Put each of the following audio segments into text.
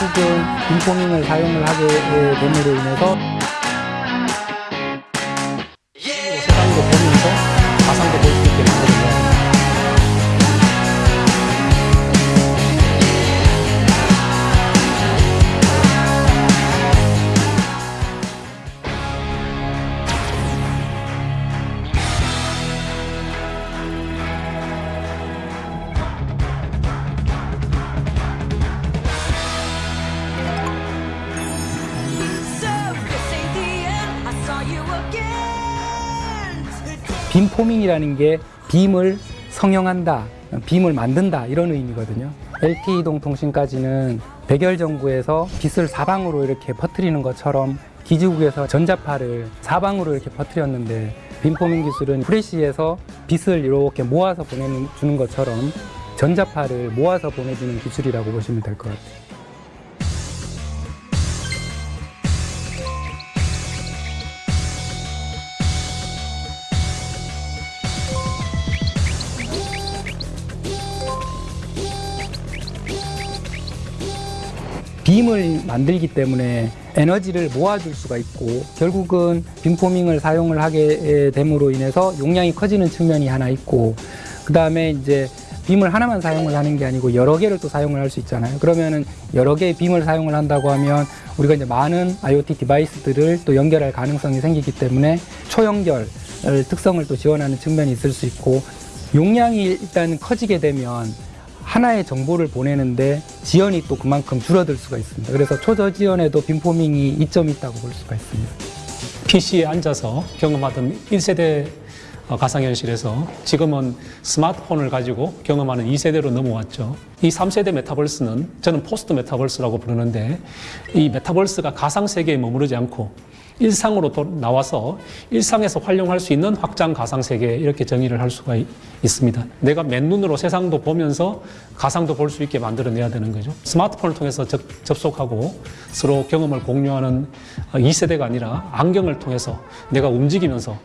결국은 빔포밍을 사용을 하게 됨으로 인해서 빔 포밍이라는 게 빔을 성형한다, 빔을 만든다 이런 의미거든요. LTE동통신까지는 백열 전구에서 빛을 사방으로 이렇게 퍼뜨리는 것처럼 기지국에서 전자파를 사방으로 이렇게 퍼뜨렸는데 빔 포밍 기술은 프레시에서 빛을 이렇게 모아서 보내주는 것처럼 전자파를 모아서 보내주는 기술이라고 보시면 될 것 같아요. 빔을 만들기 때문에 에너지를 모아줄 수가 있고 결국은 빔포밍을 사용을 하게 됨으로 인해서 용량이 커지는 측면이 하나 있고 그 다음에 이제 빔을 하나만 사용을 하는 게 아니고 여러 개를 또 사용을 할 수 있잖아요. 그러면은 여러 개의 빔을 사용을 한다고 하면 우리가 이제 많은 IoT 디바이스들을 또 연결할 가능성이 생기기 때문에 초연결 특성을 또 지원하는 측면이 있을 수 있고 용량이 일단 커지게 되면 하나의 정보를 보내는데 지연이 또 그만큼 줄어들 수가 있습니다. 그래서 초저지연에도 빔포밍이 이점이 있다고 볼 수가 있습니다. PC에 앉아서 경험하던 1세대 어, 가상현실에서 지금은 스마트폰을 가지고 경험하는 2세대로 넘어왔죠. 이 3세대 메타버스는 저는 포스트 메타버스라고 부르는데 이 메타버스가 가상세계에 머무르지 않고 일상으로 도- 나와서 일상에서 활용할 수 있는 확장 가상세계 이렇게 정의를 할 수가 이- 있습니다. 내가 맨눈으로 세상도 보면서 가상도 볼 수 있게 만들어내야 되는 거죠. 스마트폰을 통해서 접, 접속하고 서로 경험을 공유하는 2세대가 아니라 안경을 통해서 내가 움직이면서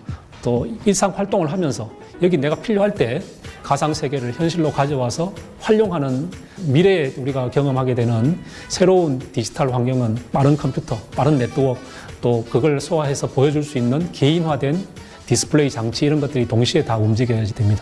또 일상 활동을 하면서 여기 내가 필요할 때 가상 세계를 현실로 가져와서 활용하는 미래에 우리가 경험하게 되는 새로운 디지털 환경은 빠른 컴퓨터, 빠른 네트워크, 또 그걸 소화해서 보여줄 수 있는 개인화된 디스플레이 장치 이런 것들이 동시에 다 움직여야지 됩니다.